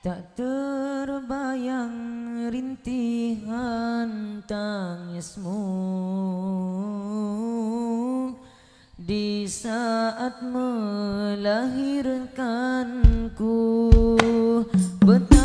Tak terbayang rintihan tangismu. Di saat melahirkanku Betapa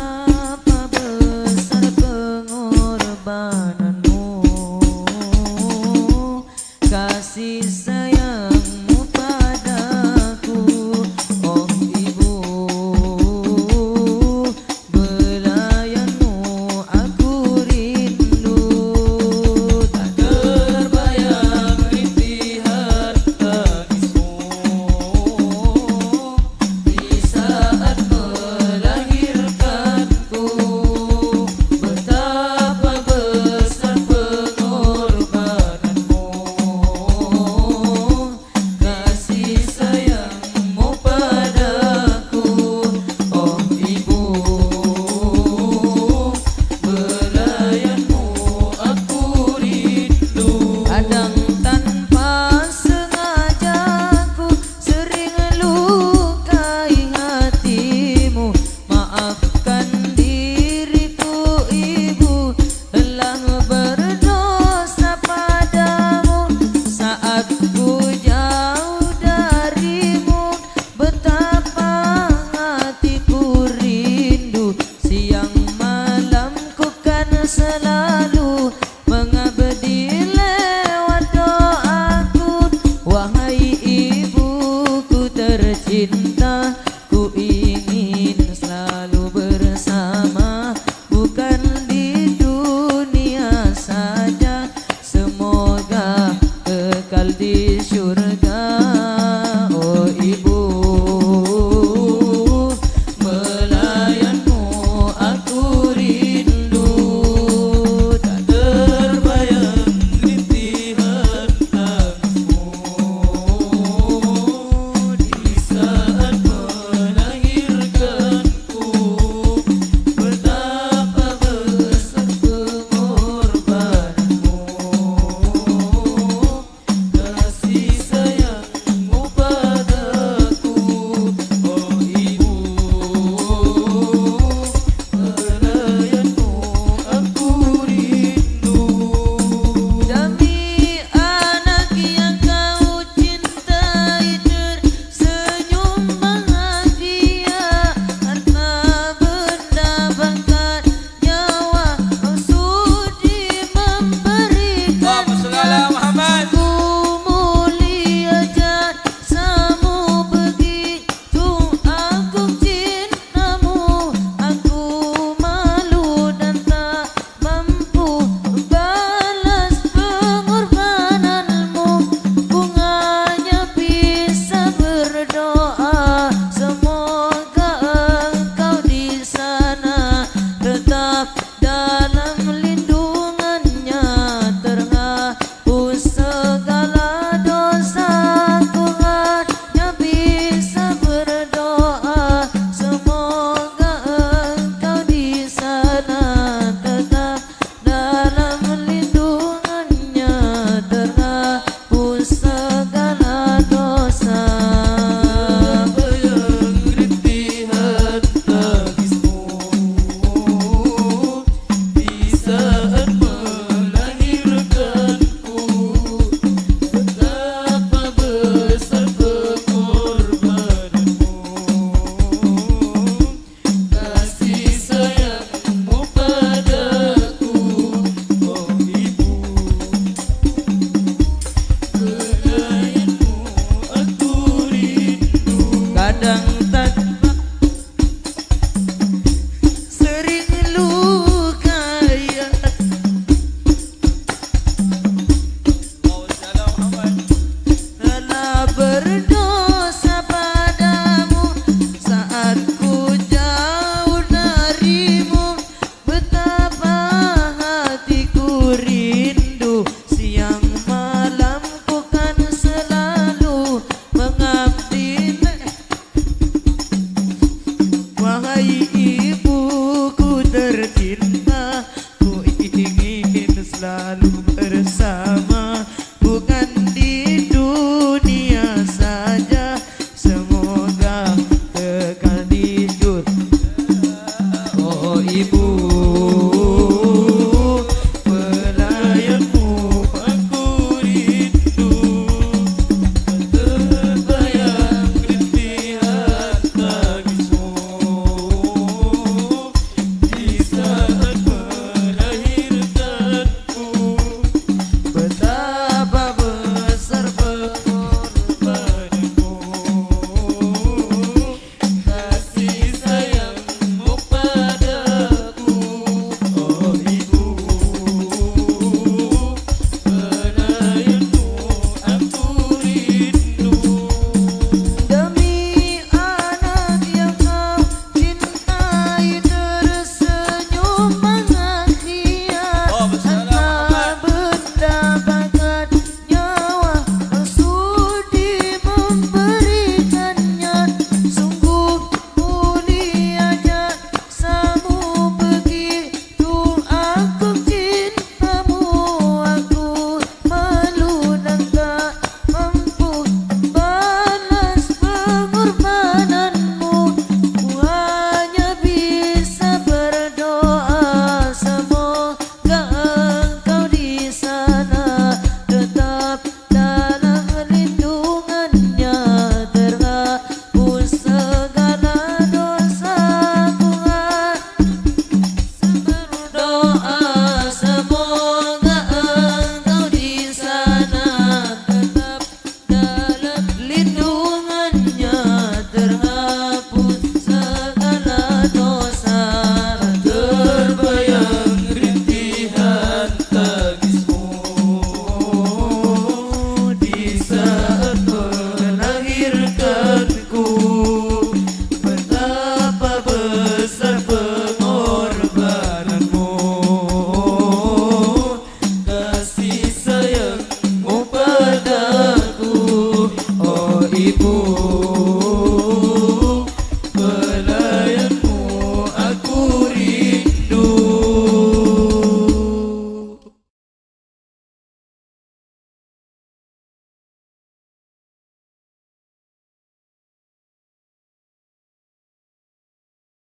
Kadang